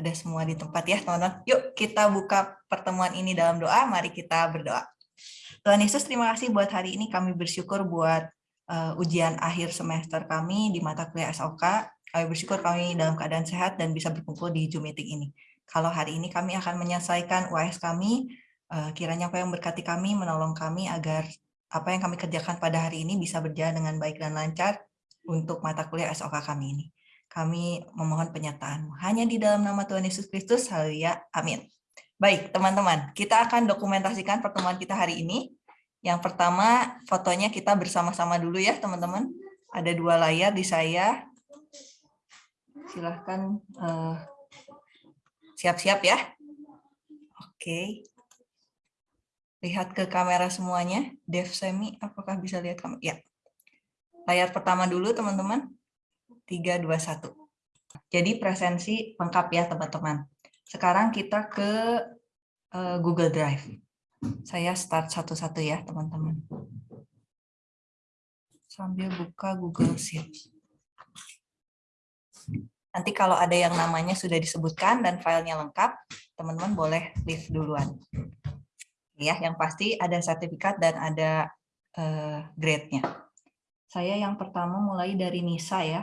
Ada semua di tempat ya teman-teman. Yuk kita buka pertemuan ini dalam doa. Mari kita berdoa. Tuhan Yesus terima kasih buat hari ini. Kami bersyukur buat uh, ujian akhir semester kami di mata kuliah SOK. Kami bersyukur kami dalam keadaan sehat dan bisa berkumpul di Zoom meeting ini. Kalau hari ini kami akan menyelesaikan UAS kami, uh, kiranya apa yang berkati kami, menolong kami agar apa yang kami kerjakan pada hari ini bisa berjalan dengan baik dan lancar untuk mata kuliah SOK kami ini. Kami memohon penyertaanmu. Hanya di dalam nama Tuhan Yesus Kristus, haleluya, amin. Baik, teman-teman, kita akan dokumentasikan pertemuan kita hari ini. Yang pertama, fotonya kita bersama-sama dulu ya, teman-teman. Ada dua layar di saya. Silahkan eh, siap-siap uh, ya. Oke. Lihat ke kamera semuanya. Dev Semi, apakah bisa lihat kamera? Ya. Layar pertama dulu, teman-teman. 3, 2, 1. Jadi presensi lengkap ya teman-teman. Sekarang kita ke uh, Google Drive. Saya start satu-satu ya teman-teman. Sambil buka Google Sheet. Nanti kalau ada yang namanya sudah disebutkan dan filenya lengkap, teman-teman boleh leave duluan. Ya, yang pasti ada sertifikat dan ada uh, grade-nya. Saya yang pertama mulai dari Nisa ya.